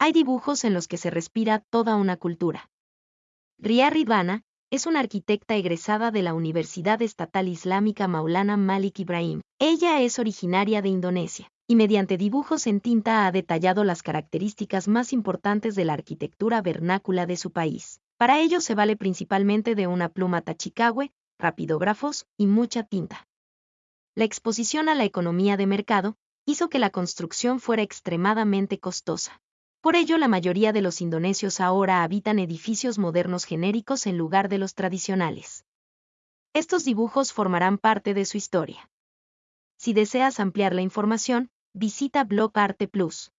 hay dibujos en los que se respira toda una cultura. Ria Ridvana es una arquitecta egresada de la Universidad Estatal Islámica Maulana Malik Ibrahim. Ella es originaria de Indonesia y mediante dibujos en tinta ha detallado las características más importantes de la arquitectura vernácula de su país. Para ello se vale principalmente de una pluma tachicahue, rapidógrafos y mucha tinta. La exposición a la economía de mercado hizo que la construcción fuera extremadamente costosa. Por ello, la mayoría de los indonesios ahora habitan edificios modernos genéricos en lugar de los tradicionales. Estos dibujos formarán parte de su historia. Si deseas ampliar la información, visita Blog Arte Plus.